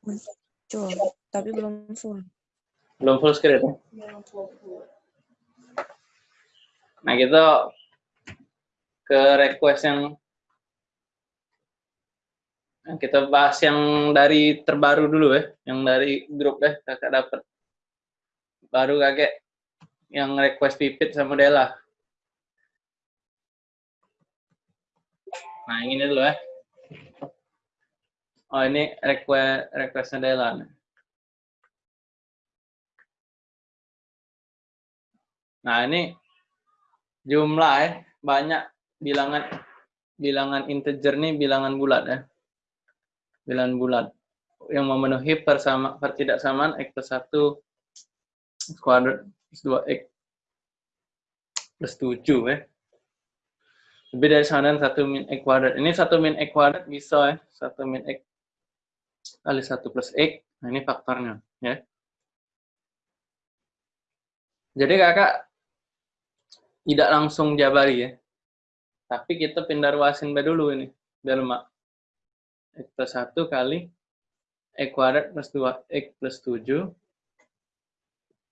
Muncul, tapi belum full. Belum full screen ya? Nah, kita ke request yang kita bahas yang dari terbaru dulu ya, yang dari grup deh kakak dapat. Baru kakek yang request pipit sama Dela. Nah, ini dulu ya. Oh, ini request requestnya Dela. Nah, ini jumlah ya, banyak bilangan bilangan integer nih bilangan bulat ya. Bilangan bulat yang memenuhi persama pertidaksamaan x plus 1 kuadrat plus 2x plus 7 ya. Lebih dari sama dengan 1 min x kuadrat. Ini 1 min x kuadrat bisa ya. 1 min x kali 1 plus x. Nah, ini faktornya ya. Jadi kakak tidak langsung jabari ya. Tapi kita pindah ruasin B dulu ini. Biar mak. X plus 1 kali X kuadrat plus 2X plus 7.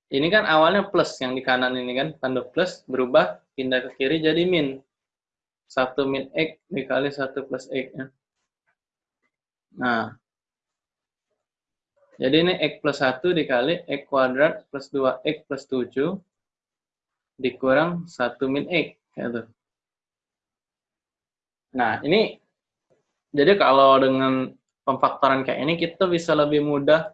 Ini kan awalnya plus yang di kanan ini kan. Tanda plus berubah pindah ke kiri jadi min. 1 min X dikali 1 plus X. Ya. Nah. Jadi ini X plus 1 dikali X kuadrat plus 2X plus 7 dikurang 1 min X. Gitu. Nah, ini jadi kalau dengan pemfaktoran kayak ini kita bisa lebih mudah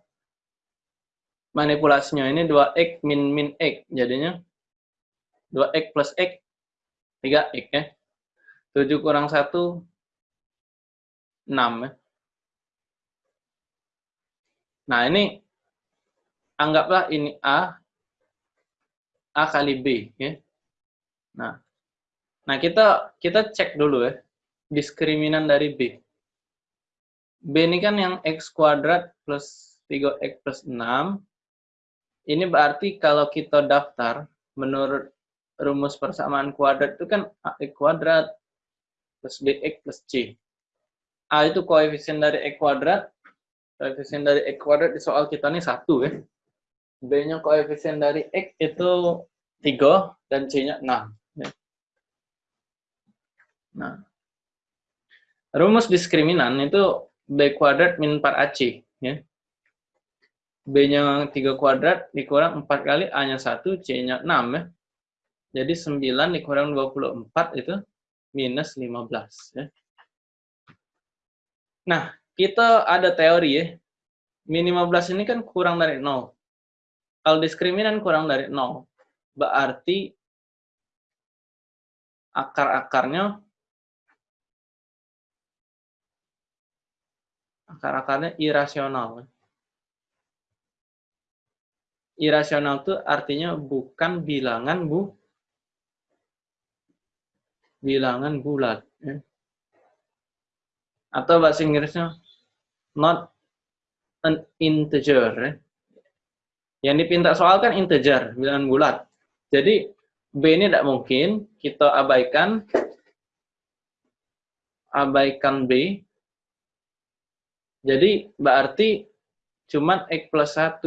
manipulasinya. Ini 2x min min x. Jadinya 2x plus x 3x ya. 7 kurang 1 6 ya. Nah, ini anggaplah ini A A kali B ya. Nah. Nah, kita kita cek dulu ya diskriminan dari B. B ini kan yang X kuadrat plus 3X plus 6. Ini berarti kalau kita daftar menurut rumus persamaan kuadrat itu kan AX kuadrat plus BX plus C. A itu koefisien dari X kuadrat. Koefisien dari X kuadrat di soal kita ini 1 ya. B-nya koefisien dari X itu 3 dan C-nya 6. Ya. Nah, rumus diskriminan itu B kuadrat min 4AC. Ya. B-nya 3 kuadrat dikurang 4 kali, A-nya 1, C-nya 6. Ya. Jadi 9 dikurang 24 itu minus 15. Ya. Nah, kita ada teori ya. Min 15 ini kan kurang dari 0. Kalau diskriminan kurang dari 0, berarti akar-akarnya akar-akarnya irasional. Irasional itu artinya bukan bilangan bu bilangan bulat. Ya. Atau bahasa Inggrisnya not an integer. Ya. Yang dipinta soal kan integer, bilangan bulat. Jadi B ini tidak mungkin, kita abaikan abaikan B. Jadi berarti cuma X plus 1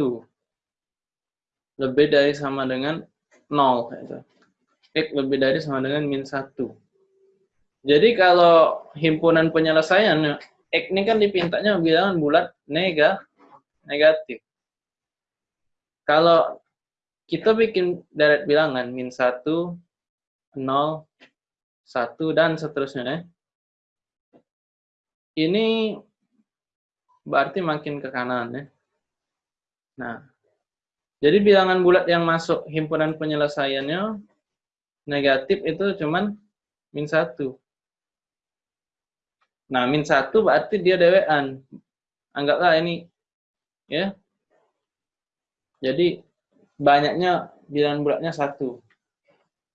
lebih dari sama dengan 0. Gitu. X lebih dari sama dengan min 1. Jadi kalau himpunan penyelesaian, X ini kan dipintanya bilangan bulat negatif. Kalau kita bikin deret bilangan min 1, 0, 1, dan seterusnya. Ya. Ini berarti makin ke kanan. ya. Nah, jadi bilangan bulat yang masuk himpunan penyelesaiannya negatif itu cuman min 1. Nah, min 1 berarti dia dewean. Anggaplah ini ya jadi banyaknya bilangan bulatnya satu.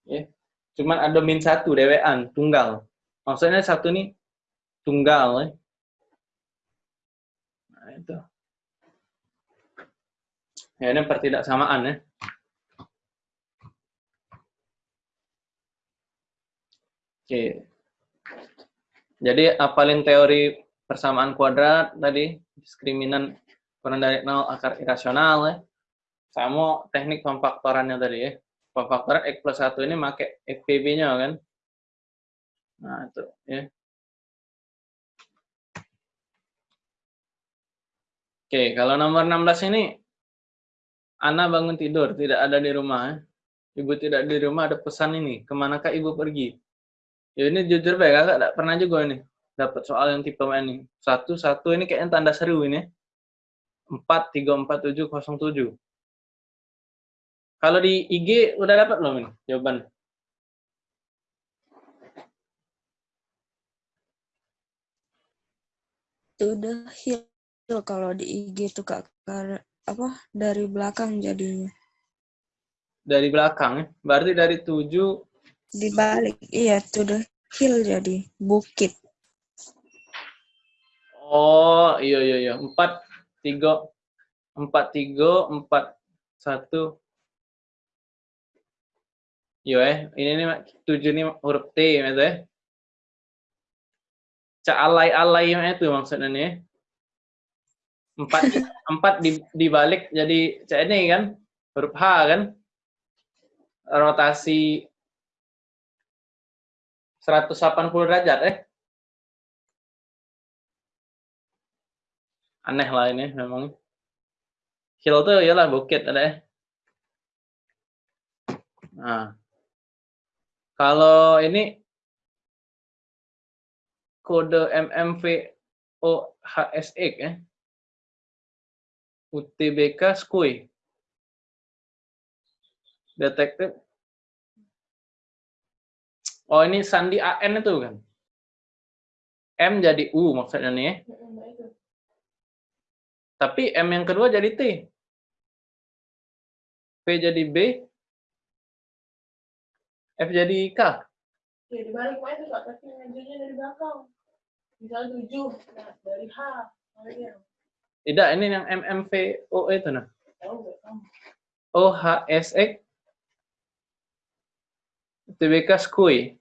Ya. Cuman ada min satu dewean, tunggal. Maksudnya satu ini tunggal. Ya. Nah, itu. Ya, ini pertidaksamaan ya. Oke. Jadi apalin teori persamaan kuadrat tadi, diskriminan Kurang dari 0 akar irasional ya. Sama teknik pemfaktorannya tadi ya. Pemfaktoran X plus 1 ini pakai FPB-nya kan. Nah, itu ya. Oke, kalau nomor 16 ini Ana bangun tidur, tidak ada di rumah. ya. Ibu tidak di rumah, ada pesan ini. Ke manakah ibu pergi? Ya ini jujur baik, kakak tidak pernah juga ini. Dapat soal yang tipe ini. Satu, satu ini kayaknya tanda seru ini. Empat, tiga, empat, tujuh, kosong, tujuh. Kalau di IG udah dapat belum ini jawaban? Udah hill kalau di IG tuh kak apa dari belakang jadinya. Dari belakang ya. Berarti dari tujuh, Dibalik, iya tuh udah hill jadi bukit. oh iya iya iya. Empat, tiga, empat, tiga, empat, satu. Iya eh, ini nih tujuh ini huruf T gitu ya. Cak alay-alay itu maksudnya nih. ya. Empat, empat di, dibalik jadi cak ini kan huruf H kan. Rotasi 180 derajat eh. Aneh lah ini memang. Hill tuh iyalah bukit ada ya. Nah. Kalau ini kode MMVOHSX ya. UTBK SKUI. Detektif. Oh ini sandi AN itu kan. M jadi U maksudnya nih ya. Tapi M yang kedua jadi T. P jadi B. F jadi K. Ya dibalik kak, tapi ngajunya dari belakang. Misalnya tujuh, nah dari H. Tidak, ini yang MMVO itu nah. tahu nggak kamu? OHSX TBK SKUI.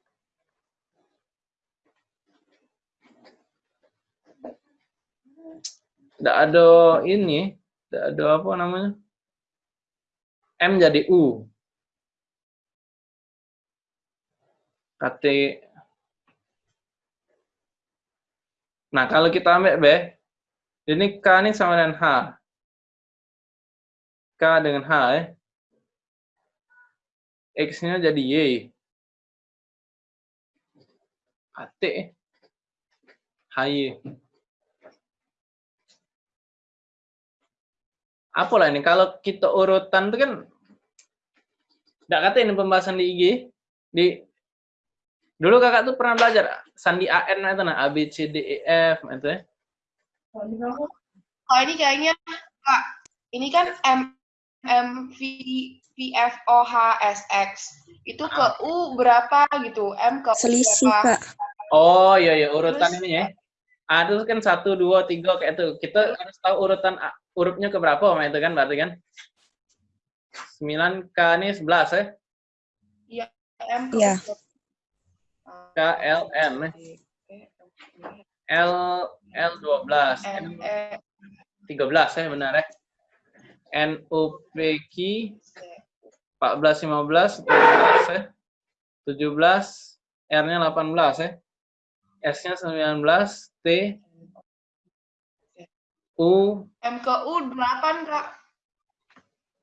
Tidak ada ini, tidak ada apa namanya. M jadi U. KT. Nah, kalau kita ambil B, ini K ini sama dengan H. K dengan H ya. X-nya jadi Y. KT. HY. Apalah ini, kalau kita urutan itu kan, tidak kata ini pembahasan di IG, di dulu kakak tuh pernah belajar sandi AN itu nah A B C D E F itu ya. Oh ini kayaknya Kak, ini kan M M V V F O H S X itu ke U berapa gitu, M ke U Selisih berapa? kak. Oh iya iya urutan Terus- ini ya. A itu kan satu dua tiga kayak itu. Kita harus tahu urutan A- hurufnya ke berapa Om, itu kan berarti kan. 9 K ini 11 ya. M ke Iya. U K L M ya. L L 12 M M E 13 ya benar ya. N U P Q 14 15 17 ya. 17 R-nya 18 ya. S-nya 19 T U M ke U 8 Kak.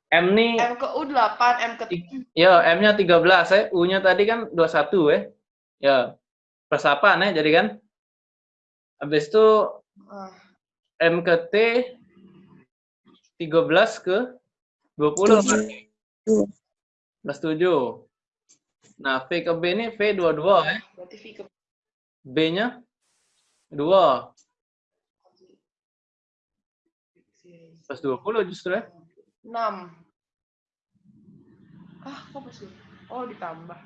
M nih M ke U 8, M ke Ya, M-nya 13 ya. U-nya tadi kan 21 ya. Ya. Persapan ya, jadi kan. Habis itu Ah, M ke T 13 ke 20 berarti. Tujuh. Plus 7. Nah, V ke B ini V 22 ya. berarti V ke B-nya 2. Plus 20 justru ya. 6. Ah, kok pas dulu? Oh, ditambah.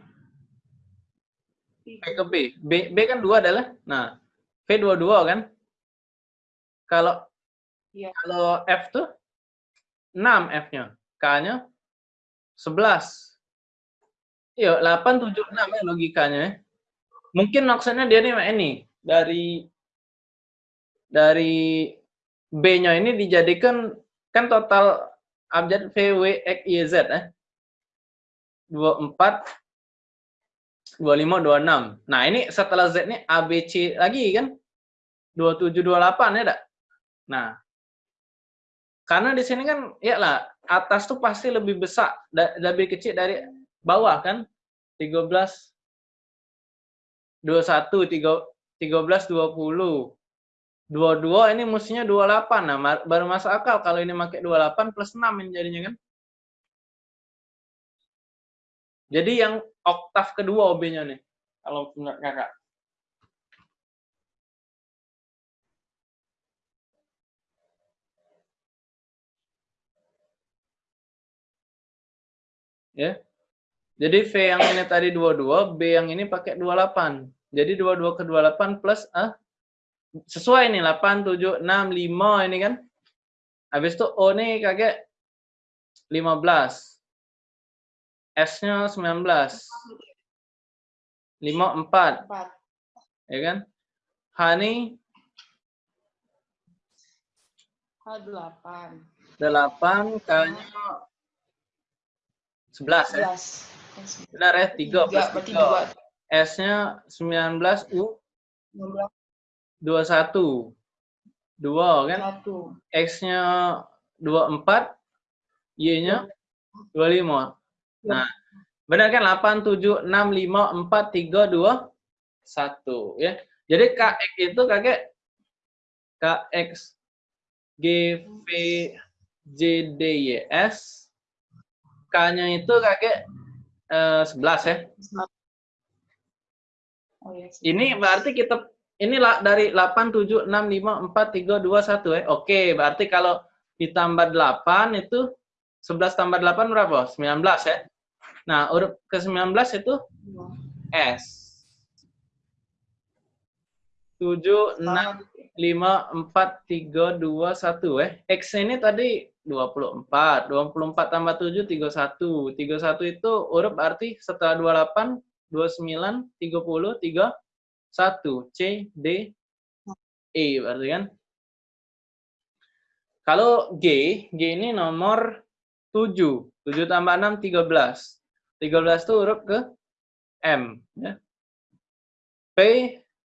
V ke B. B, B kan 2 adalah. Nah, V 22 kan. Kalau Iya. kalau F tuh 6 F-nya. K-nya 11. Iya, 8, 7, 6 ya logikanya ya. Mungkin maksudnya dia nih ini dari dari B-nya ini dijadikan kan total abjad V, W, X, Y, Z eh. 24 25 26. Nah, ini setelah Z ini A B C lagi kan? 27 28 ya, Dak? Nah, karena di sini kan ya lah atas tuh pasti lebih besar da- lebih kecil dari bawah kan? 13 21 3 13 20 22 ini mestinya 28. Nah, baru masuk akal kalau ini pakai 28 plus 6 ini jadinya kan. Jadi yang oktav kedua OB-nya nih. Kalau menurut kakak. Ya. Jadi V yang ini tadi 22, B yang ini pakai 28. Jadi 22 ke 28 plus ah sesuai nih 8 7 6 5 ini kan. Habis itu O nih kakek 15. S-nya 19. 5 4, Empat. ya kan? H nih H delapan. 8, K-nya 11 ya. Sebelas. Benar ya? 3 Tiga, plus berarti 3. dua. S-nya 19 U Enam belas. 21. 2 kan? Satu. X-nya 24, Y-nya 25. Nah, benar kan 8 7 6 5 4 3 2 1 ya. Jadi KX itu kakek KX G V J D Y S K-nya itu kakek eh, 11 ya. Oh, iya, Ini berarti kita inilah dari 8 7 6 5 4 3 2 1 ya. Oke, berarti kalau ditambah 8 itu 11 tambah 8 berapa? 19 ya. Nah, huruf ke-19 itu S. 7 6 5 4 3 2 1 eh. X ini tadi 24. 24 tambah 7 31. 31 itu huruf arti setelah 28 29 30 3 1 C D E berarti kan. Kalau G, G ini nomor 7. 7 tambah 6 13. 13 itu huruf ke M ya. P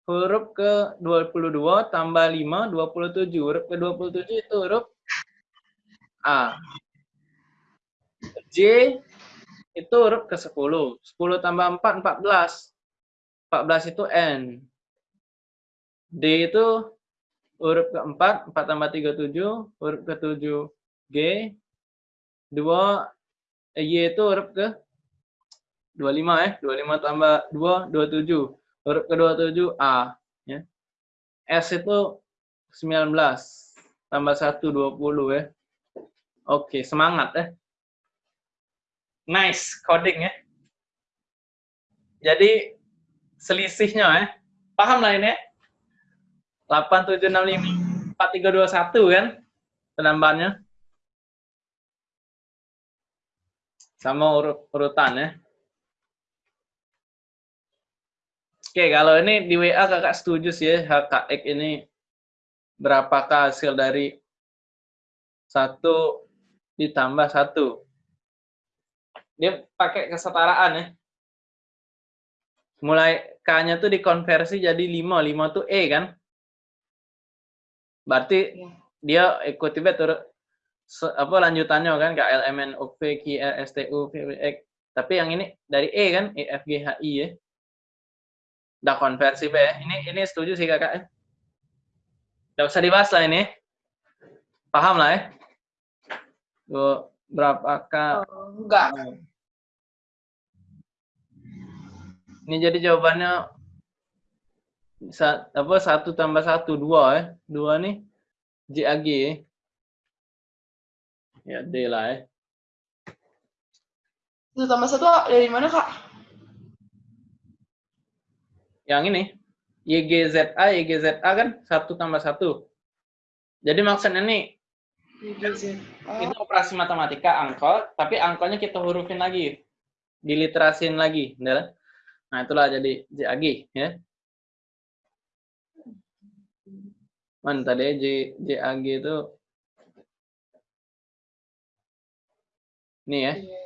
huruf ke 22 tambah 5 27. Huruf ke 27 itu huruf A. J itu huruf ke 10. 10 tambah 4 14. 14 itu N. D itu huruf ke-4, 4 tambah 3 7, huruf ke-7 G. 2 Y itu huruf ke 25 ya. 25 tambah 2 27. Huruf ke-27 A ya. S itu 19 tambah 1 20 ya. Oke, semangat ya. Nice coding ya. Jadi selisihnya ya. Paham lah ini ya? 8765 4321 kan penambahannya. Sama urut urutan ya. Oke, kalau ini di WA kakak setuju sih ya, HKX ini berapakah hasil dari satu ditambah satu. Dia pakai kesetaraan ya. Mulai K-nya tuh dikonversi jadi 5, 5 tuh E kan. Berarti Iya. dia ikuti se- apa lanjutannya kan K L M N O P Q R S T U V W X. Tapi yang ini dari E kan E F G H I ya. Udah konversi be. Ini ini setuju sih kakak ya. Udah usah dibahas lah ini. Paham lah ya. Tuh, berapakah Enggak. Ini jadi jawabannya sa- apa satu tambah satu dua ya dua nih JAG ya. ya D lah ya Satu tambah satu dari mana, Kak? yang ini YGZA YGZA kan satu tambah satu jadi maksudnya nih YGZ. itu operasi matematika angkol tapi angkolnya kita hurufin lagi diliterasin lagi nah itulah jadi JAG ya Mana tadi J, JAG itu ini ya, Iya.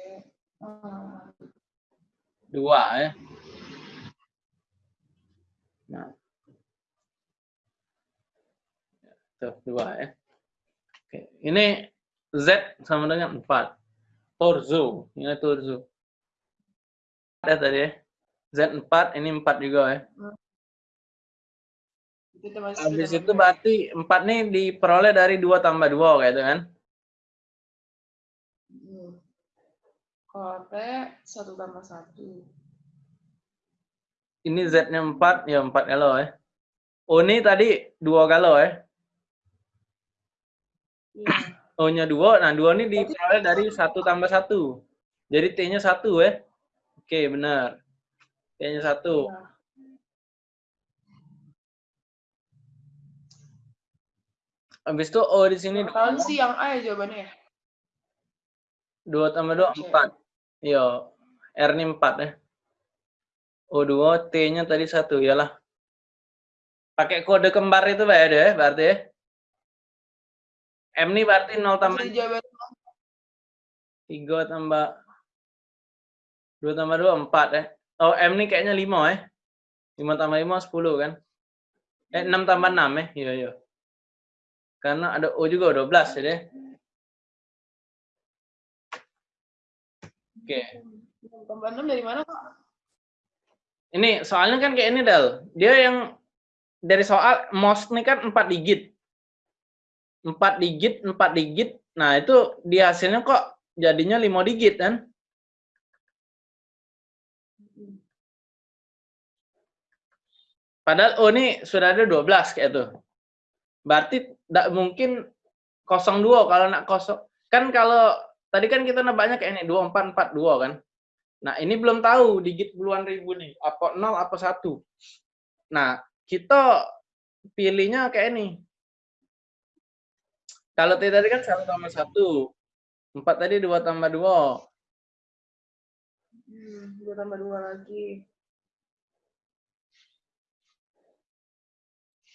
Dua ya. Nah. Tuh, dua ya. Ini Z sama dengan 4. Torzo, ini torzo. Ada tadi ya. Z4, ini 4 juga ya. Itu Habis itu benar. berarti 4 nih diperoleh dari 2 tambah 2 kayak itu kan. Hmm. Kalau T satu tambah satu. Ini Z-nya 4, ya 4 kalau ya. O ini tadi 2 kalau ya. Iya. O-nya 2, nah 2 ini diperoleh dari 1 tambah 1. Jadi T-nya 1 ya. Oke, benar. T-nya 1. Iya. Habis itu O di sini Tahun sih yang A ya jawabannya ya. 2 tambah 2, Oke. 4. Iya. R ini 4 ya. O2, T-nya tadi 1, iyalah. Pakai kode kembar itu Pak ya, ya, berarti ya. M ini berarti 0 tambah Masih jawaban 3 tambah 2 tambah 2, 4 ya. Oh, M ini kayaknya 5 ya. 5 tambah 5, 10 kan. Eh, 6 tambah 6 ya. Iya, iya. Karena ada O juga, 12 ya deh. Oke. tambah 6 dari mana kok? Ini soalnya kan kayak ini Del. Dia yang dari soal most nih kan 4 digit. 4 digit, 4 digit. Nah, itu di hasilnya kok jadinya 5 digit kan? Padahal oh ini sudah ada 12 kayak itu. Berarti tidak mungkin 02 kalau nak kosong. Kan kalau tadi kan kita nebaknya kayak ini 2442 kan. Nah, ini belum tahu digit puluhan ribu nih, apa 0 apa 1. Nah, kita pilihnya kayak ini. Kalau T tadi kan 1 tambah 1. 4 tadi 2 tambah 2. Hmm, dua tambah dua lagi.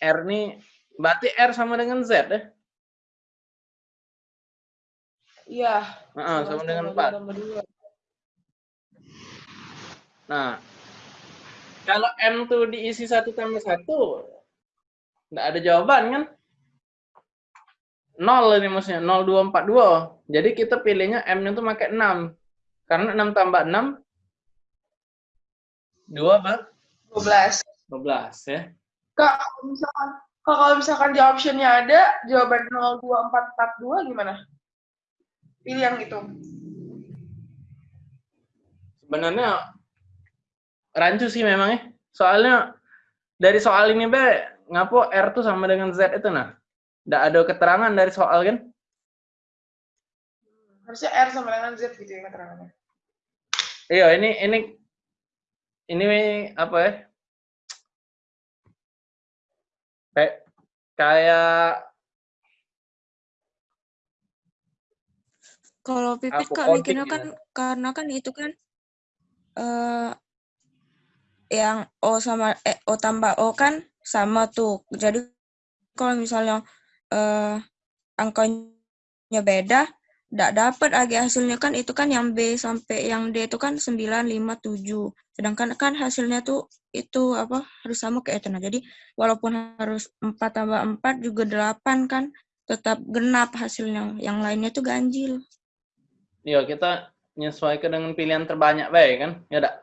R nih, berarti R sama dengan Z ya? Iya. Heeh, sama dengan tambah dua 4. tambah dua. Nah, kalau M tuh diisi 1 tambah 1, nggak ada jawaban kan? 0 ini maksudnya, 0242. Jadi kita pilihnya M itu pakai 6. Karena 6 tambah 6, 2 apa? 12. 12 ya. Kak, kalau misalkan Kak, kalau misalkan di optionnya ada jawaban 02442 gimana? Pilih yang itu. Sebenarnya rancu sih memang ya. Soalnya dari soal ini be, ngapo R tuh sama dengan Z itu nah. Nggak ada keterangan dari soal kan? Harusnya R sama dengan Z gitu ya keterangannya. Iya, ini ini ini apa ya? Kayak kayak Kalau pipit kak coding mikirnya ya. kan karena kan itu kan eh yang O sama eh, O tambah O kan sama tuh. Jadi kalau misalnya eh angkanya beda, tidak dapat lagi hasilnya kan itu kan yang B sampai yang D itu kan 9, 5, 7. Sedangkan kan hasilnya tuh itu apa harus sama kayak itu. Nah, jadi walaupun harus 4 tambah 4 juga 8 kan tetap genap hasilnya. Yang lainnya tuh ganjil. ya kita menyesuaikan dengan pilihan terbanyak baik kan? Ya enggak?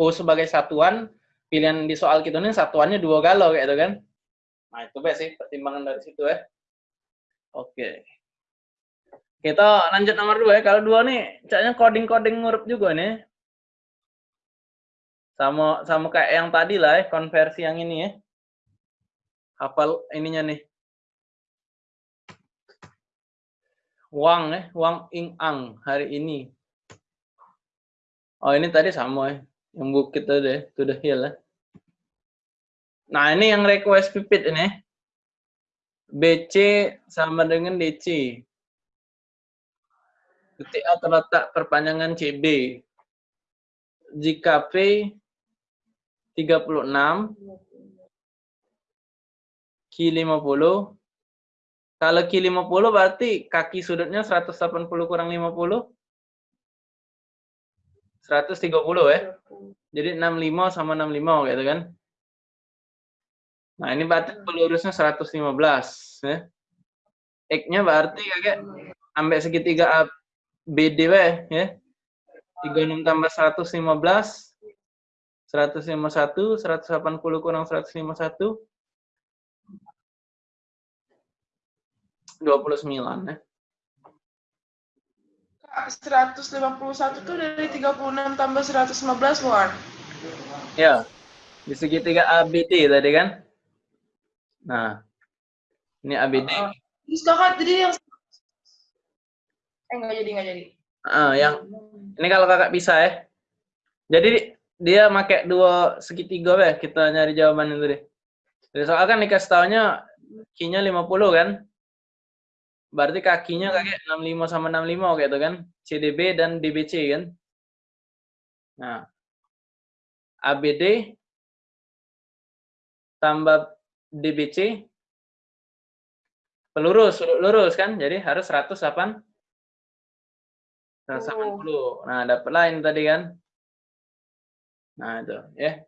O sebagai satuan, pilihan di soal kita ini satuannya dua galau kayak itu kan? Nah, itu baik sih pertimbangan dari situ ya. Oke. Kita lanjut nomor dua ya. Kalau dua nih, kayaknya coding-coding ngurup juga nih. Sama sama kayak yang tadi lah ya, konversi yang ini ya. Hafal ininya nih. Wang ya, Wang Ing Ang hari ini. Oh ini tadi sama ya, yang bukit tadi to the hill ya. Nah ini yang request pipit ini. BC sama dengan DC. Titik A terletak perpanjangan CB. Jika P 36, Q 50. Kalau Q 50 berarti kaki sudutnya 180 kurang 50. 130 ya. Jadi 65 sama 65 gitu kan. Nah, ini berarti pelurusnya 115 ya. X-nya berarti kakek ambek segitiga A BD ya. 36 tambah 115 151 180 kurang 151 29 ya. Kak, 151 tuh dari 36 tambah 115 bukan? Ya. Di segitiga ABD tadi kan? Nah. Ini ABD. Uh, terus kakak jadi yang eh nggak jadi nggak jadi. Ah, yang ini kalau kakak bisa ya. Jadi dia pakai dua segitiga ya, kita nyari jawaban itu deh. Jadi soal kan dikasih taunya Q-nya 50 kan? Berarti kakinya kakek 65 sama 65 gitu kan? CDB dan DBC kan? Nah. ABD tambah DBC pelurus, lurus kan? Jadi harus 108 180. Nah, dapat lain tadi kan? Nah, itu, ya.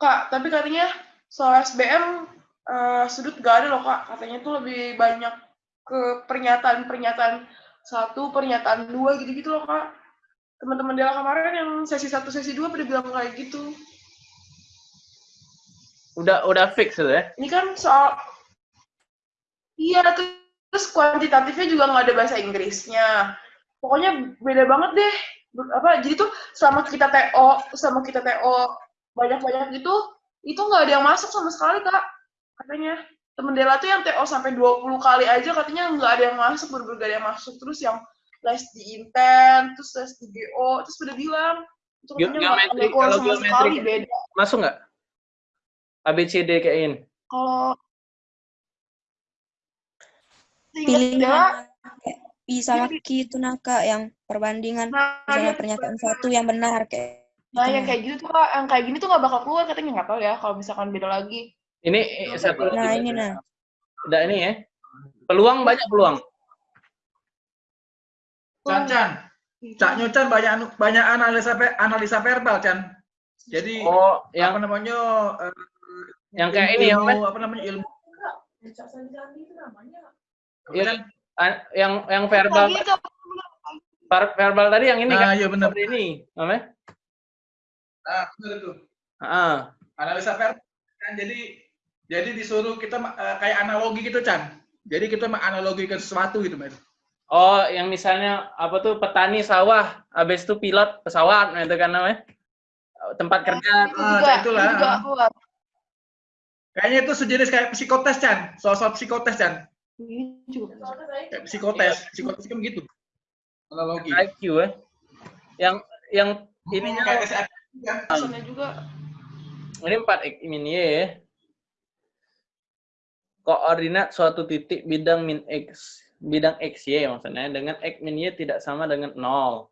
Kak, tapi katanya soal SBM uh, sudut gak ada loh kak. Katanya tuh lebih banyak ke pernyataan-pernyataan satu, pernyataan dua gitu-gitu loh kak. Teman-teman Dela kemarin yang sesi satu, sesi dua pada bilang kayak gitu. Udah udah fix itu ya? Ini kan soal Iya, terus kuantitatifnya juga nggak ada bahasa Inggrisnya. Pokoknya beda banget deh. Apa? Jadi tuh selama kita TO, selama kita TO banyak-banyak gitu, itu nggak ada yang masuk sama sekali kak. Katanya temen Dela tuh yang TO sampai 20 kali aja katanya nggak ada yang masuk, gak ada yang masuk. Terus yang les di Inten, terus les di GO, terus udah bilang itu katanya nggak kalau sama geometri sekali beda. masuk nggak? ABCD kayak ini. Kalau seingat Pilih Dela, mana? Kayak Pi sama Q itu nah kak yang perbandingan nah, misalnya dia- pernyataan satu yang benar kayak Nah, gitu, yang nah. kayak gitu tuh kak, yang kayak gini tuh nggak bakal keluar katanya nggak tahu ya kalau misalkan beda lagi. Ini eh, satu lagi. Nah ini nah. Udah ini ya. Peluang banyak peluang. Chan Chan, Cak Nyocan banyak anu- banyak analisa analisa verbal Chan. Jadi Oh, apa yang namanya eh, yang kayak ini yang apa namanya ilmu Yang Cak Sanjani itu namanya. Iya. Chan? ah, yang yang verbal ver- verbal tadi yang ini Nah, kan iya benar. ini, namanya? Nah, benar itu. Ah, Analisa verbal kan jadi jadi disuruh kita eh, kayak analogi gitu Chan. Jadi kita menganalogikan sesuatu gitu, Mas. Oh, yang misalnya apa tuh petani sawah, habis itu pilot pesawat, nah itu kan namanya tempat kerja. itu Ah, itulah. itu juga keluar. Kayaknya itu sejenis kayak psikotes Chan. Soal-soal psikotes Chan. Ini juga. Saya Kayak psikotes, psikotes kan begitu. Analogi. IQ ya. Yang yang ininya kayak SAP kan. Juga. ini 4 x min y ya. Koordinat suatu titik bidang min x, bidang x y maksudnya dengan x min y tidak sama dengan 0.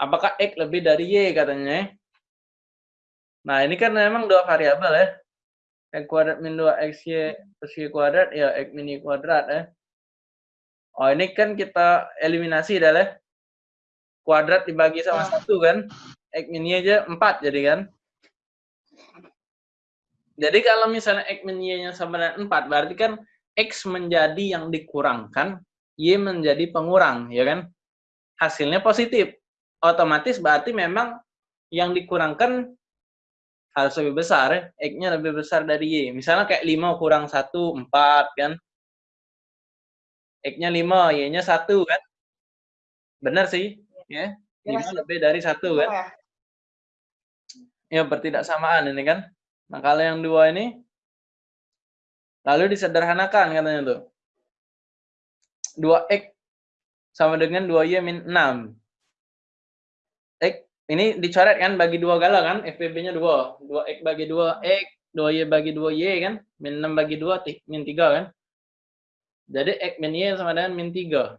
Apakah x lebih dari y katanya? Nah, ini kan memang dua variabel ya. X kuadrat min 2 xy plus y kuadrat ya x min y kuadrat ya. Oh, ini kan kita eliminasi dah ya. Kuadrat dibagi sama satu kan. X min y aja 4 jadi kan. Jadi kalau misalnya X min Y-nya sama dengan 4, berarti kan X menjadi yang dikurangkan, Y menjadi pengurang, ya kan? Hasilnya positif. Otomatis berarti memang yang dikurangkan harus lebih besar, ya. X-nya lebih besar dari Y. Misalnya kayak 5 kurang 1, 4, kan? X-nya 5, Y-nya 1, kan? Benar sih, ya. 5 lebih dari 1, kan? Ya? Ya, bertidaksamaan ini kan. Nah, kalau yang dua ini, lalu disederhanakan katanya tuh. 2x sama dengan 2y min 6. X, ini dicoret kan, bagi dua gala kan, FPB-nya 2. 2x bagi 2x, 2y bagi 2y kan, min 6 bagi 2, ti- min 3 kan. Jadi x min y sama dengan min 3.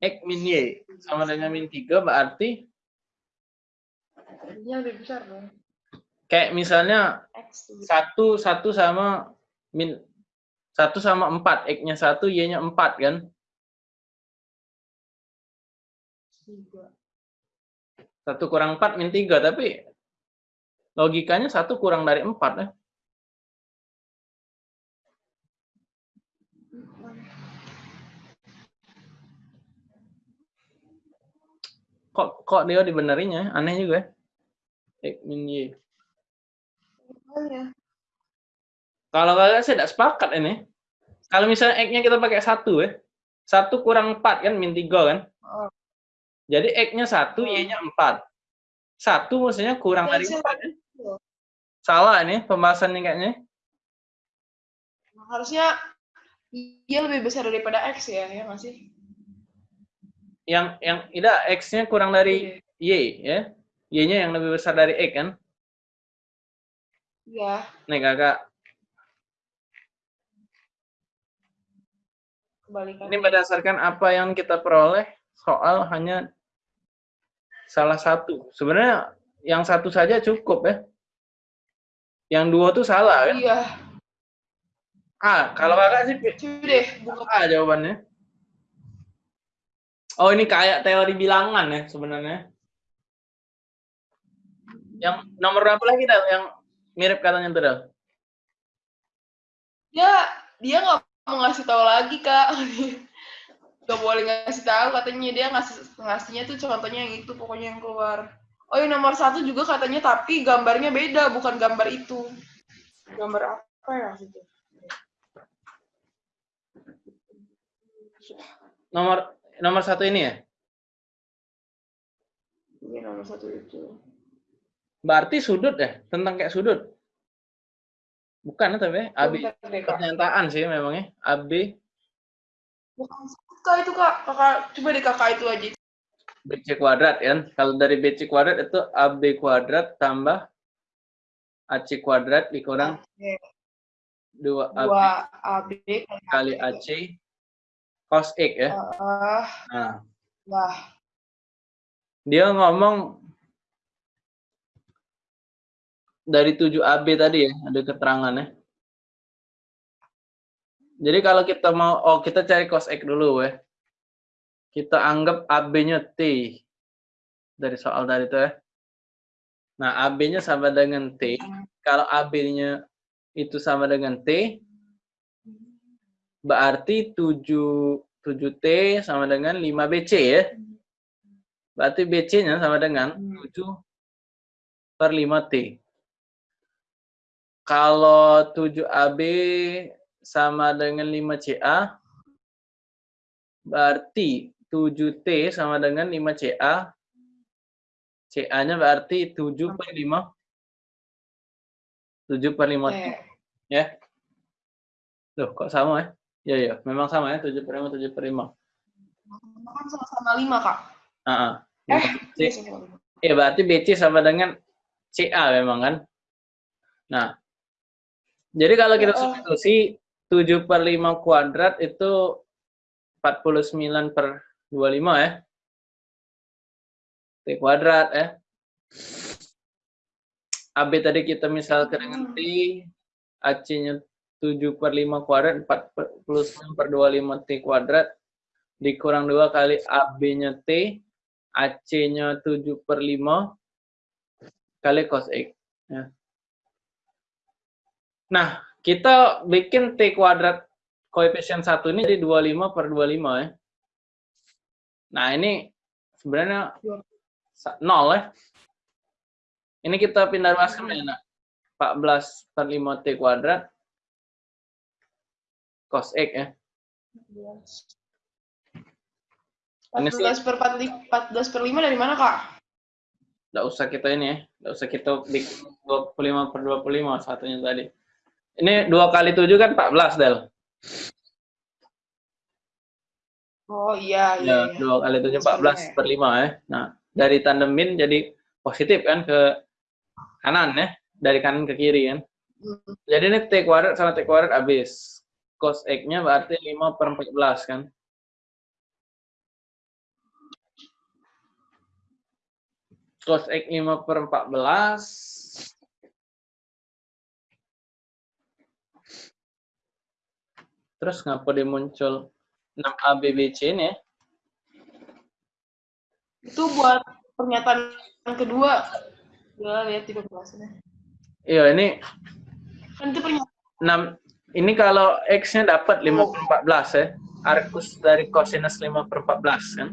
X min Y sama dengan min 3 berarti Jadinya lebih besar dong. Kayak misalnya X satu satu sama min satu sama empat x-nya satu y-nya empat kan? Tiga. satu kurang empat min tiga tapi logikanya satu kurang dari empat ya. Kok kok dia dibenerinnya aneh juga ya. X min y. Makanya. kalau kalian saya tidak sepakat ini kalau misalnya x-nya kita pakai satu ya satu kurang empat kan min tiga kan. Oh. jadi x-nya satu Oh. y-nya empat. Satu maksudnya kurang dari empat. ya salah ini pembahasannya kayaknya. Harusnya Y lebih besar daripada X ya, ya nggak sih? yang yang tidak x-nya kurang dari y ya. Y-nya yang lebih besar dari x kan. Iya. nih kakak Kebalikan. ini berdasarkan apa yang kita peroleh soal hanya salah satu sebenarnya yang satu saja cukup ya yang dua tuh salah kan Iya. A kalau kakak sih deh, buka. A jawabannya oh ini kayak teori bilangan ya sebenarnya yang nomor berapa lagi yang mirip katanya tuh Dal? Dia dia nggak mau ngasih tahu lagi kak. Gak boleh ngasih tahu katanya dia ngasih ngasihnya tuh contohnya yang itu pokoknya yang keluar. Oh yang nomor satu juga katanya tapi gambarnya beda bukan gambar itu. Gambar apa ya itu? nomor nomor satu ini ya Ini nomor satu itu. berarti sudut ya tentang kayak sudut bukan ya, tapi ya? AB pernyataan sih memangnya AB Bukan kak itu kak, kakak coba deh kakak itu aja. BC kuadrat kan? Kalau dari BC kuadrat itu AB kuadrat tambah AC kuadrat dikurang Oke. 2 AB Dua AB kali AC cos X ya. Ah, nah. Lah. dia ngomong dari 7 AB tadi ya, ada keterangannya. Jadi kalau kita mau, oh kita cari cos X dulu ya. Kita anggap AB-nya T. Dari soal tadi itu ya. Nah, AB-nya sama dengan T. Kalau AB-nya itu sama dengan T, berarti 7, 7T sama dengan 5BC ya. Berarti BC-nya sama dengan 7 per 5T. Kalau 7AB sama dengan 5CA, berarti 7T sama dengan 5CA. CA-nya berarti 7 per 5. 7 per 5T. Oke. Ya. Loh, kok sama ya? Ya, ya. Memang sama ya. 7 per 5, 7 per 5. Kan sama-sama lima kak. Ah, ah. Eh, C- iya. Ya, berarti BC sama dengan CA memang kan? Nah, jadi kalau kita substitusi 7 per 5 kuadrat itu 49 per 25 ya. T kuadrat ya. AB tadi kita misalkan dengan T, AC-nya 7 per 5 kuadrat, 49 per 25 T kuadrat, dikurang 2 kali AB-nya T, AC-nya 7 per 5 kali cos X. Ya. Nah, kita bikin T kuadrat koefisien 1 ini jadi 25 per 25 ya. Nah, ini sebenarnya sa- nol ya. Ini kita pindah ruas ke mana? 14 per 5 T kuadrat cos X ya. Ini sih- 14 per 14 per 5 dari mana kak? Nggak usah kita ini ya. Nggak usah kita bikin 25 per 25 satunya tadi. Ini 2 kali 7 kan 14, Del. Oh iya Ya, iya. iya. 2 kali 7, 14 per 5 ya. Nah, dari tandemin jadi positif kan ke kanan ya. Dari kanan ke kiri kan. Hmm. Jadi ini T kuadrat sama T kuadrat habis. Cos X-nya berarti 5 per 14 kan. cos X 5 per 14. Terus ngapa dia muncul 6ABBC ini ya? Itu buat pernyataan yang kedua. Ya, lihat di kelasnya. Iya, ini Kan itu pernyataan 6 ini kalau X-nya dapat 5 per 14 ya. Arcus dari cosinus 5 per 14 kan.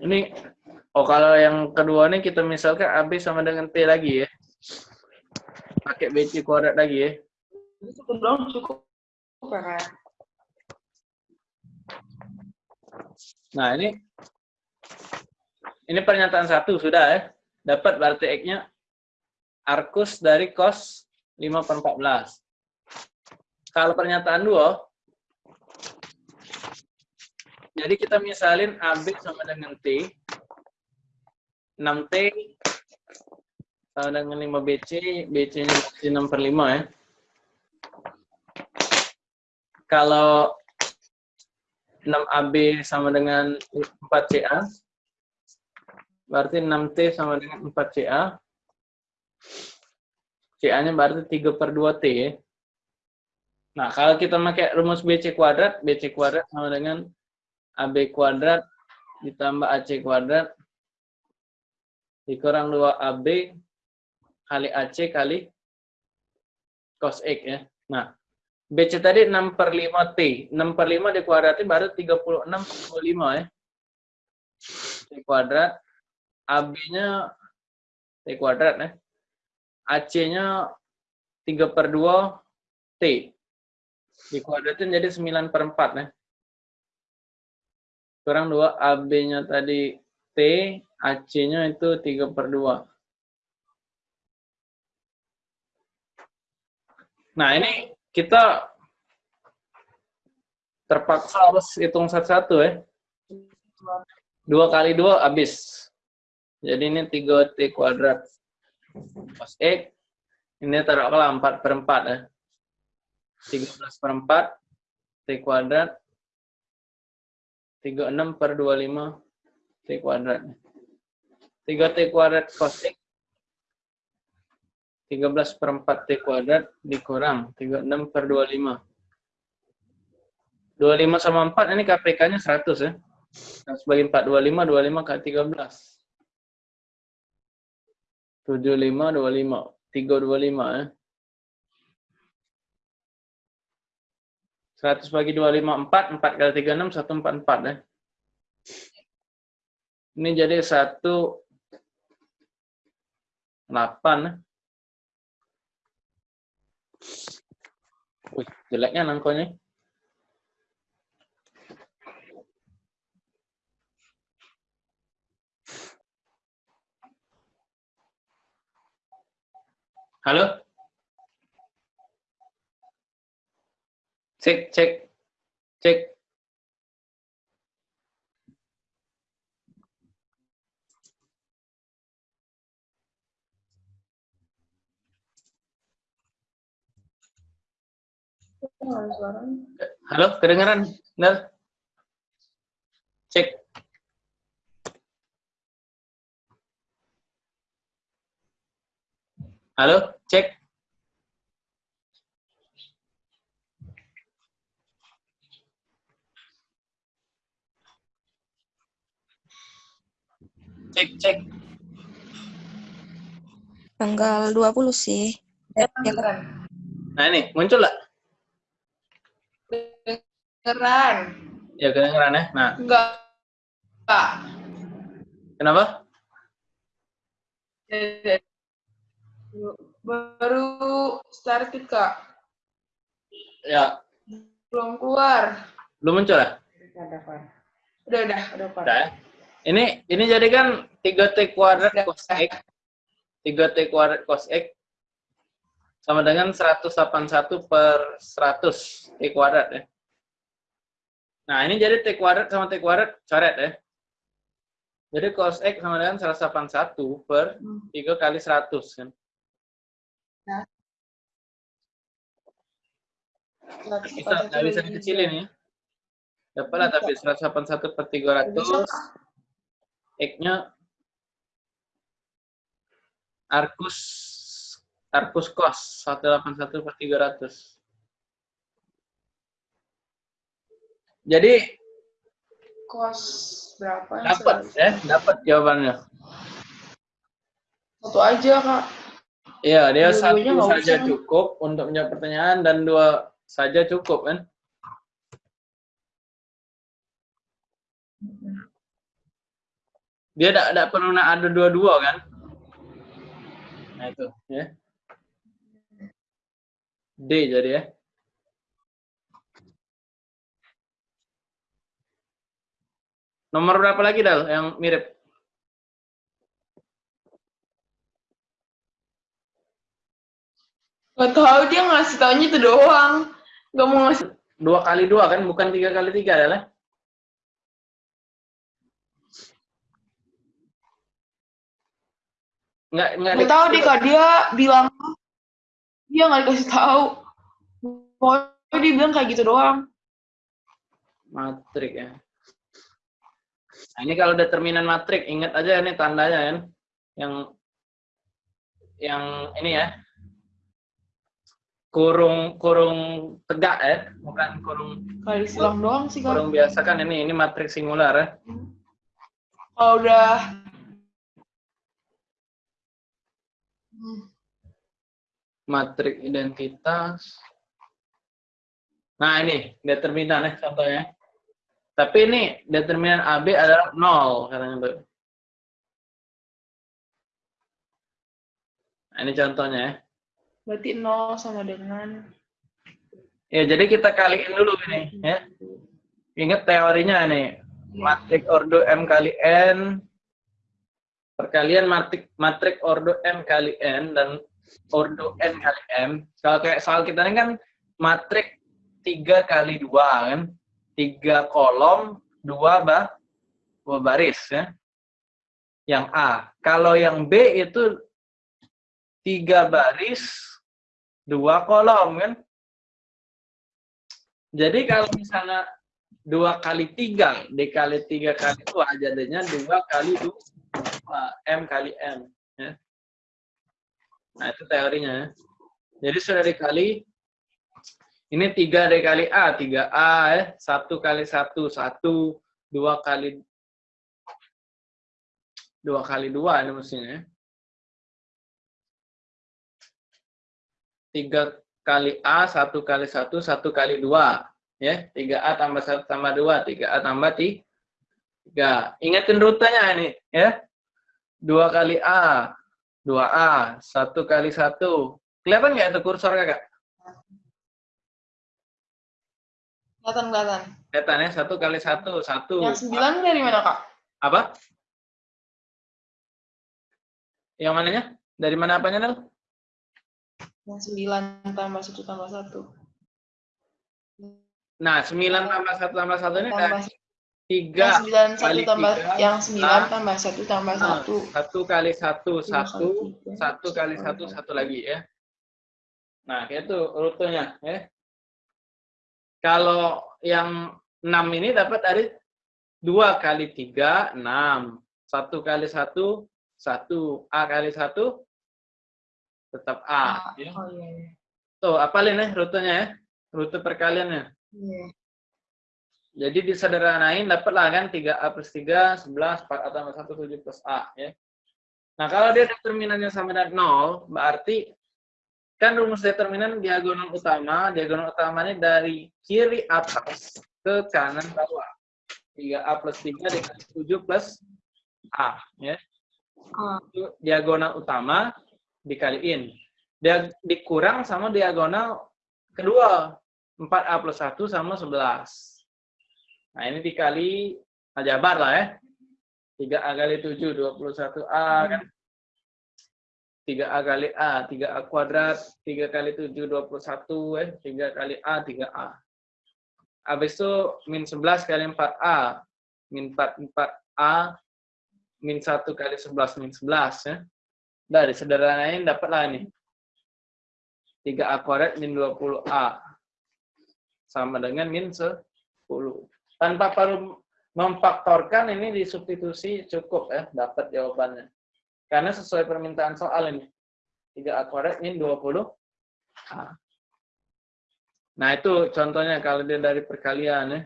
Ini oh kalau yang kedua nih kita misalkan AB sama dengan T lagi ya. Pakai BC kuadrat lagi ya. itu doang cukup. Nah, ini ini pernyataan satu sudah ya. Dapat berarti X-nya arcus dari cos 5 per 14. Kalau pernyataan dua, jadi kita misalin AB sama dengan T, 6T sama dengan 5BC, BC-nya 6 per 5 ya. Kalau 6AB sama dengan 4CA, berarti 6T sama dengan 4CA. CA-nya berarti 3 per 2T ya. Nah, kalau kita pakai rumus BC kuadrat, BC kuadrat sama dengan AB kuadrat ditambah AC kuadrat dikurang 2AB kali AC kali cos X ya. Nah, BC tadi 6 per 5T. 6 per 5 dikuadratin baru 36 per 25 ya. T kuadrat. AB-nya T kuadrat ya. AC-nya 3 per 2 T. Dikuadratin jadi 9 per 4 ya. Kurang 2 AB-nya tadi T, AC-nya itu 3 per 2. Nah, ini kita terpaksa harus hitung satu-satu ya. Dua kali dua habis. Jadi ini 3T kuadrat. Cos X. Ini taruhlah 4 per 4 ya. 13 per 4. T kuadrat. 36 per 25. T kuadrat. 3T kuadrat X. 13 per 4 T kuadrat dikurang 36 per 25. 25 sama 4 ini KPK-nya 100 ya. Nah, sebagai 4, 25, 25 kali 13. 75, 25. 325 ya. 100 bagi 25, 4. 4 kali 36, 144 ya. Ini jadi 1, 8 ya. Wih, jeleknya nangkonya. Halo? Cek, cek, cek. Halo, kedengeran? Benar? Cek. Halo, cek. Cek, cek. Tanggal 20 sih. Ya? Nah ini, muncul nggak? Keren. Ya kedengeran ya. Nah, Enggak. Enggak. kenapa? Baru started, Kak. Ya, Belum keluar. belum muncul ya? Udah, udah, udah, Pak. Udah ya. Ini ini jadi kan 3T kuadrat cos X. 3T kuadrat cos X sama dengan 181 per 100 T kuadrat ya. Nah, ini jadi T kuadrat sama T kuadrat coret ya. Jadi cos X sama dengan 181 per 3 kali 100 kan. Bisa, nggak bisa dikecilin ya. Dapatlah tapi 181 per 300. Bisa, X-nya Arcus Arcus cos 181 per 300. Jadi Kos berapa? dapat ya, dapat jawabannya. Satu aja, Kak. Iya, dia satu saja usah. cukup untuk menjawab pertanyaan dan dua saja cukup kan? Dia tidak tidak perlu nak ada dua-dua kan? Nah itu ya. D jadi ya. Nomor berapa lagi Dal yang mirip? Gak tahu dia ngasih taunya itu doang. Gak mau ngasih. Dua kali dua kan, bukan tiga kali tiga adalah? Nggak, nggak Gak tahu deh, Kak. Dia bilang dia nggak dikasih tahu. Pokoknya dia bilang kayak gitu doang. Matrik ya. Nah, ini kalau determinan matrik, ingat aja ini tandanya kan. Yang yang ini ya. Kurung kurung tegak ya, bukan kurung Kali silang doang sih, Kak. kurung biasa kan ini ini matrik singular ya. Kalau udah Matrik identitas. Nah, ini determinan ya contohnya. Tapi ini determinan AB adalah nol katanya, Bu. Nah, ini contohnya ya. berarti nol sama dengan Ya, jadi kita kaliin dulu ini ya. Ingat teorinya nih. Matrik ordo M kali N perkalian matrik matrik ordo M kali N dan ordo N kali M. Kalau kayak soal kita ini kan matrik 3 kali 2 kan. 3 kolom, 2 bah, dua baris ya. Yang A. Kalau yang B itu 3 baris, 2 kolom kan. Jadi kalau misalnya dua kali tiga dikali tiga kali dua jadinya dua kali dua m kali m ya. nah itu teorinya ya. jadi sudah dikali ini tiga dikali a tiga a ya satu kali satu satu. Dua kali dua kali dua ini mestinya ya. tiga kali a satu kali satu satu kali dua ya. 3A tambah 1 tambah 2 3A tambah 3 ingatin rutenya ini ya. 2 kali A 2A 1 kali 1 kelihatan nggak itu kursor kakak kelihatan kelihatan. kelihatan ya 1 kali 1 1 Yang sembilan dari mana, Kak? apa yang mananya dari mana apanya Nel? Yang sembilan tambah satu tambah satu. nah 9 tambah 1 tambah 1 ini Tambah yang 3 sembilan satu kali tambah tiga, yang sembilan ah. tambah satu tambah satu. 1 kali 1 Tambah 1 tiga, satu kali satu satu lagi ya. Nah, itu rutenya ya. Kalau yang 6 ini dapat dari 2 kali 3, 6. 1 kali 1, 1. A kali 1, tetap A. ya. Oh iya. iya. Tuh, apalin ya rutenya ya. Rute perkaliannya. Iya. Jadi disederhanain dapatlah kan 3A plus 3, 11, 4A tambah 1, 7 plus A. Ya. Nah, kalau dia determinannya sama dengan 0, berarti kan rumus determinan diagonal utama, diagonal utamanya dari kiri atas ke kanan bawah. 3A plus 3 dikali 7 plus A. Ya. Ah. Itu diagonal utama dikaliin. Dia dikurang sama diagonal kedua. 4A plus 1 sama 11. Nah, ini dikali aljabar lah ya. 3A kali 7, 21A kan. 3A kali A, 3A kuadrat, 3 kali 7, 21 eh. 3 kali A, 3A. Habis itu min 11 kali 4A. Min 4, 4A. Min 1 kali 11, min 11 ya. Dari sederhanain dapatlah ini. 3A kuadrat min 20A. Sama dengan min 10. tanpa perlu memfaktorkan ini disubstitusi cukup ya dapat jawabannya. Karena sesuai permintaan soal ini. 3A kuadrat ini 20 A. Nah, itu contohnya kalau dia dari perkalian ya.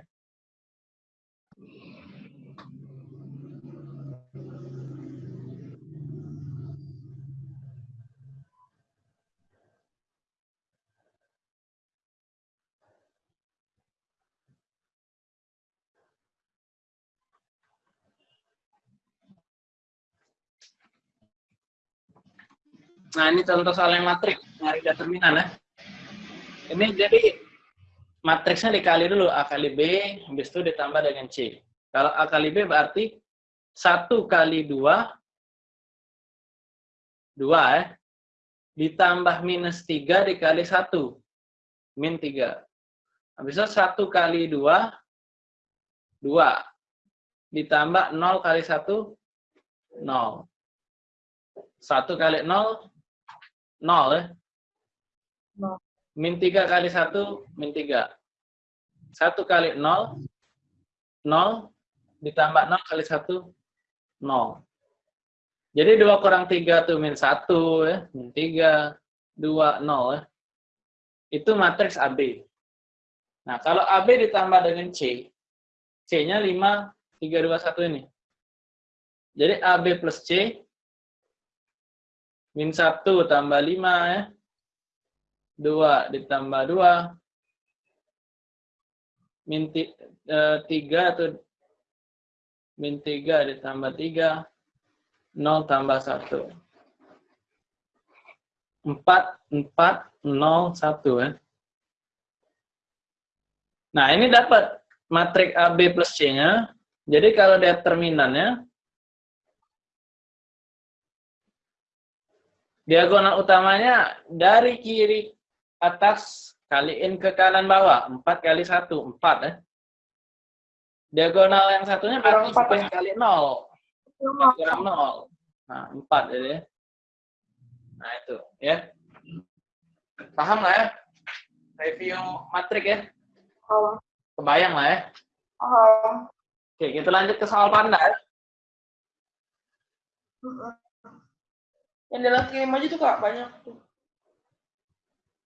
Nah, ini contoh soal yang matrik, nyari determinan ya. Ini jadi matriksnya dikali dulu A kali B, habis itu ditambah dengan C. Kalau A kali B berarti 1 kali 2, 2 ya, ditambah minus 3 dikali 1, min 3. Habis itu 1 kali 2, 2. Ditambah 0 kali 1, 0. 1 kali 0, 0 ya. Nol. Min 3 kali 1, min 3. 1 kali 0, 0. Ditambah 0 kali 1, 0. Jadi 2 kurang 3 itu min 1 ya. Min 3, 2, 0 ya. Itu matriks AB. Nah, kalau AB ditambah dengan C, C-nya 5, 3, 2, 1 ini. Jadi AB plus C min 1 tambah 5 ya. 2 ditambah 2 min 3 atau min 3 ditambah 3 0 tambah 1 4 4 0 1 ya. Nah, ini dapat matrik AB plus C-nya. Jadi kalau determinannya diagonal utamanya dari kiri atas kaliin ke kanan bawah. 4 kali 1 4 ya diagonal yang satunya berarti Kurang empat, 10 kali 0 kurang 0 nah 4 jadi ya. nah itu ya. Paham lah ya? Review matrik ya. Oh, kebayang lah ya. Oh. oke kita lanjut ke soal panda ya. Yang dalam kirim aja tuh kak banyak tuh.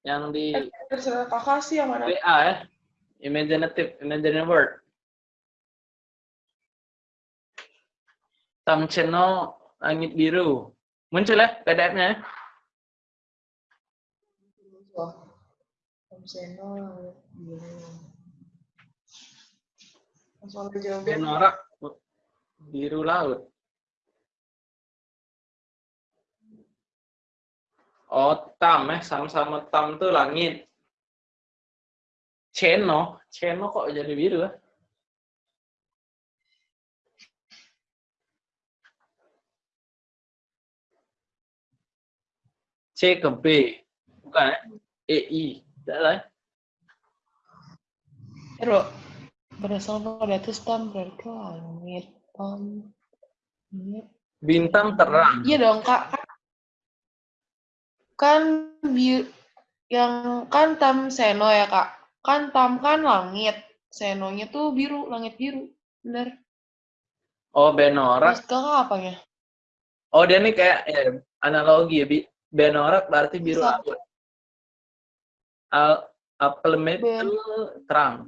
yang di Eh, Terserah kakak sih yang mana? WA ya imaginative imaginary word Tam channel langit biru muncul ya PDF-nya ya? Omseno, Langsung aja jawab. Benorak biru laut. Oh, tam eh sama-sama tam tuh langit. Ceno, Ceno kok jadi biru ya? C ke B, bukan ya? EI, tidak lah. ya? Pero berdasarkan pada itu stam berarti langit langit. Bintang terang. Iya dong kak. Kan yang kan tam seno ya kak. Kan tam kan langit. Senonya tuh biru, langit biru. Bener. Oh, Benorak kakak apanya? Oh dia nih kayak ya, analogi ya, Bi. Benorak berarti biru Bisa. laut. Al itu terang.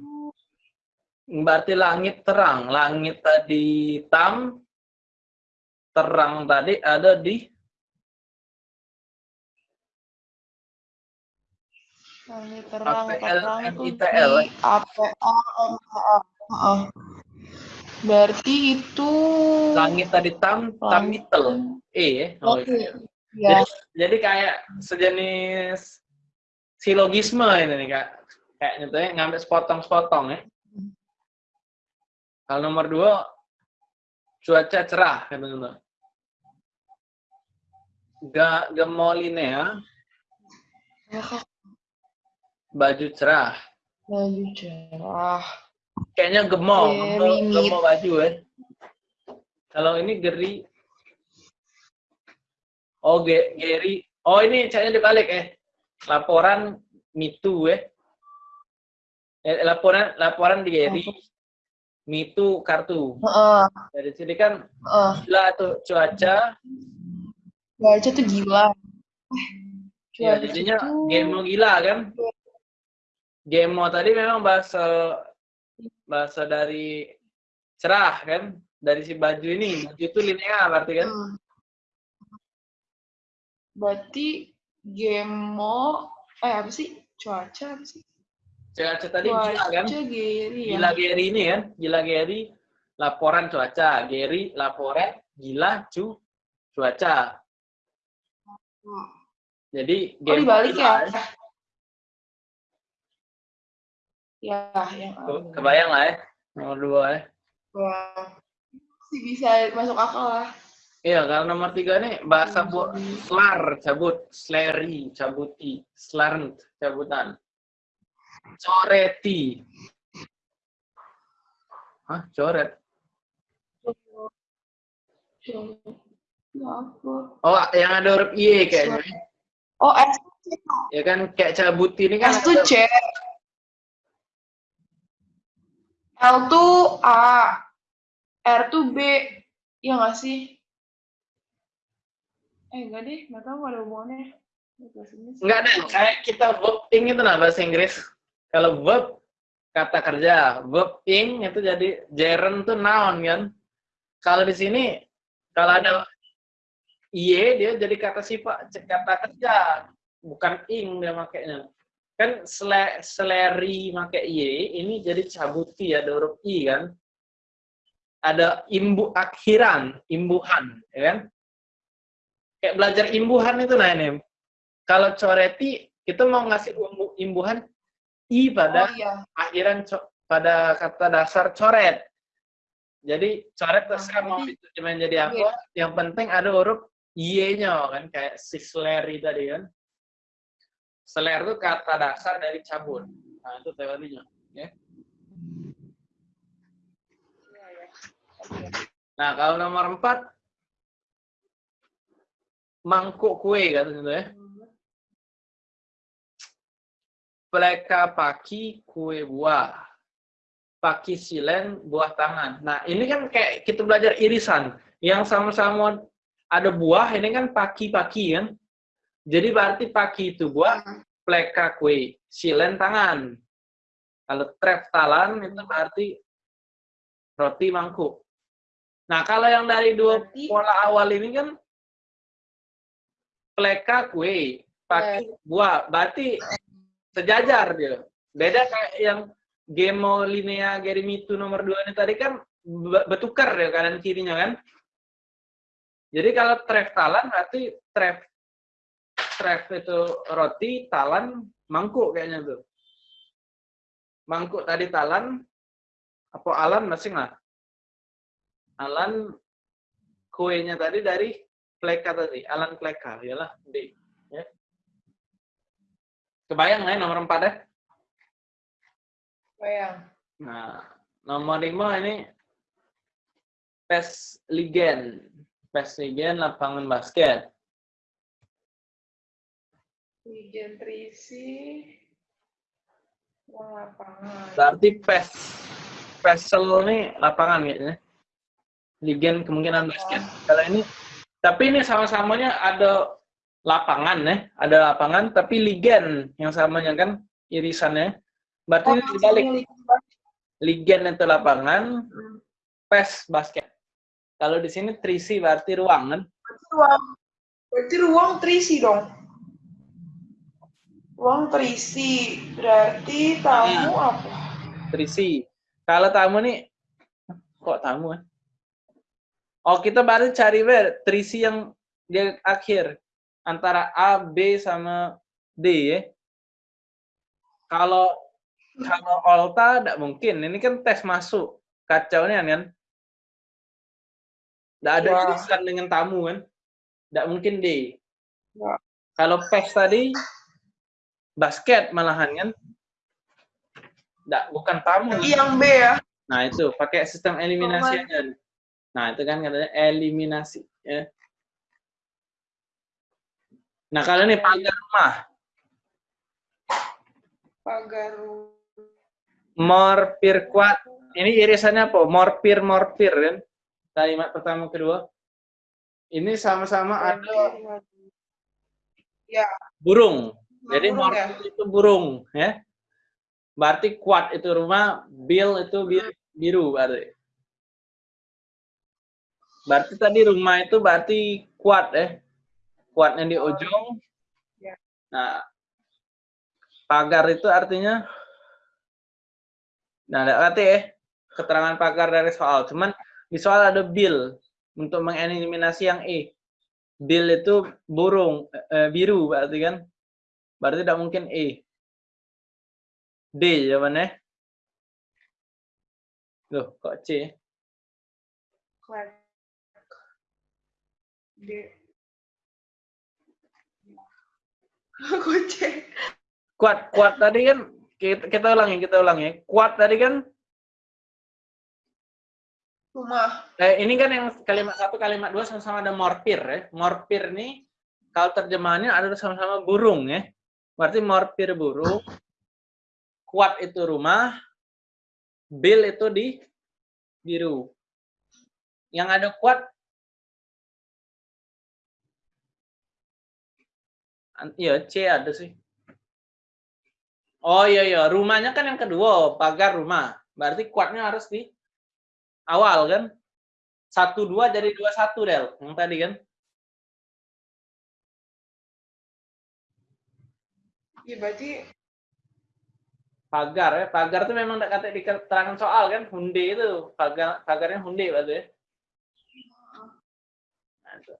Berarti langit terang. Langit tadi hitam, terang tadi ada di Langit terang, APL, terang di APA, MHA. Heeh. Berarti itu langit tadi tam, tam Langit. mitel. E ya. Oh, Oke. iya. ya. Jadi, jadi kayak sejenis silogisme ini nih kak. Kayak nyatanya ngambil sepotong-sepotong ya. Kalau nomor dua, cuaca cerah katanya. Ga, gemolinea, Ya. Baju cerah. Baju cerah. Kayaknya gemo, Iya, gemo, ringit. gemo baju ya. Kalau ini geri. Oh, ge, geri. Oh, ini caranya dibalik ya. Laporan mitu ya. Eh, laporan laporan di Geri. Mi itu kartu. Heeh, Dari sini kan heeh. gila tuh cuaca. Cuaca tuh gila. Ya, Cuaca jadinya tuh- Gemo gila kan. Gemo tadi memang bahasa bahasa dari cerah kan. Dari si baju ini. Baju itu linear berarti kan. Hmm. Berarti Gemo, eh apa sih? Cuaca apa sih? Cuaca tadi gila kan. Cuaca Geri ya. Gila Geri ini kan. Gila Geri laporan cuaca. Geri laporan gila cu cuaca. Jadi Oh Gemo dibalik gila, ya? Ya, yang Kebayang lah ya. Nomor dua ya. Wah, sih bisa masuk akal lah. Iya, kalau nomor tiga nih bahasa bu slar, cabut, sleri, cabuti, slarnt, cabutan. Coreti. Hah, coret? Oh, yang ada huruf I kayaknya. Oh, S. Ya kan kayak cabuti ini kan S ada- C. L tuh A. R tuh B. Iya nggak sih? Eh, enggak deh. Nggak tahu ada hubungannya. Enggak ada, kayak kita verb ing itu nah bahasa Inggris. Kalau verb kata kerja, verb ing itu jadi gerund tuh noun kan. Kalau di sini kalau ada iye dia jadi kata sifat kata kerja, bukan ing dia makainya. Kan sele, seleri make iye ini jadi cabuti ada huruf i kan. Ada imbu akhiran, imbuhan, ya kan? Kayak belajar imbuhan itu nah ini kalau coreti kita mau ngasih imbuhan i pada Oh iya. akhiran co- pada kata dasar coret. Jadi coret terserah mau itu cuma jadi apa, yang penting ada huruf y-nya kan kayak si seleri tadi kan. Seler itu kata dasar dari cabut. Nah, itu teorinya, ya. Nah, kalau nomor empat mangkuk kue katanya ya. Pleka paki kue buah. Paki silen buah tangan. Nah, ini kan kayak kita belajar irisan. Yang sama-sama ada buah, ini kan paki-paki kan. Jadi berarti paki itu buah, pleka kue, silen tangan. Kalau tref talan itu berarti roti mangkuk. Nah, kalau yang dari dua Berarti- pola awal ini kan pleka kue, paki buah, berarti sejajar dia. Beda kayak yang Gemo Linea Gerimitu nomor 2 ini tadi kan be- bertukar ya kanan kirinya kan. Jadi kalau tref talan berarti tref tref itu roti, talan mangkuk kayaknya tuh. Mangkuk tadi talan, apa alan masing lah. Alan kuenya tadi dari pleka tadi, alan pleka, iyalah D. Ya. Kebayang nggak ya nomor 4 ya? Bayang. Nah, nomor 5 ini PES Ligen. PES Ligen lapangan basket. Ligen Trisi. Uang lapangan. Berarti PES PESL ini lapangan kayaknya. Ligen kemungkinan basket. Kalau ini tapi ini sama-samanya ada lapangan ya, ada lapangan tapi ligen yang samanya kan irisannya. Berarti Oh, ini dibalik. Ligen itu lapangan, Hmm. PES basket. Kalau di sini trisi berarti ruang kan? Berarti ruang, berarti ruang terisi dong. Ruang terisi. Berarti tamu apa? Trisi. Kalau tamu nih, kok tamu ya? Oh kita baru cari ber trisi yang di akhir antara A, B sama D ya. Kalau kalau Olta tidak mungkin. Ini kan tes masuk. Kacau nih kan. Tidak ada Wah. irisan dengan tamu kan. Tidak mungkin D. Kalau PES tadi basket malahan kan. Tidak, bukan tamu. Yang B ya. Nah, itu pakai sistem eliminasi aja. Nah, itu kan katanya eliminasi. Ya. Nah, kalau ini pagar rumah. Pagar rumah. Mor pirkuat ini irisannya apa? Morpir, morpir kan? Kalimat pertama kedua. Ini sama-sama ada Ya. burung. Jadi burung ya? itu burung, ya. Berarti kuat itu rumah, bill itu bi- biru berarti. Berarti tadi rumah itu berarti kuat ya. Kuatnya di ujung. Ya. Nah, pagar itu artinya Nah, ada arti ya keterangan pagar dari soal. Cuman di soal ada bill untuk mengeliminasi yang E. Bill itu burung eh, biru berarti kan? Berarti tidak mungkin E. D jawabannya. Loh, kok C? Quack. D. Kucing. Kuat, kuat tadi kan kita, kita ulangi, kita ulangi. Kuat tadi kan Rumah. eh, ini kan yang kalimat satu, kalimat dua sama-sama ada morpir ya. Morpir nih kalau terjemahannya ada sama-sama burung ya. Berarti morpir burung, kuat itu rumah, bill itu di biru. Yang ada kuat Iya, C ada sih. Oh iya iya, rumahnya kan yang kedua, pagar rumah. Berarti kuatnya harus di awal kan? Satu dua jadi dua satu Del, yang tadi kan? Iya berarti pagar ya. Pagar tuh memang kata di keterangan soal kan hunde itu pagar pagarnya hunde berarti ya. Nah, itu.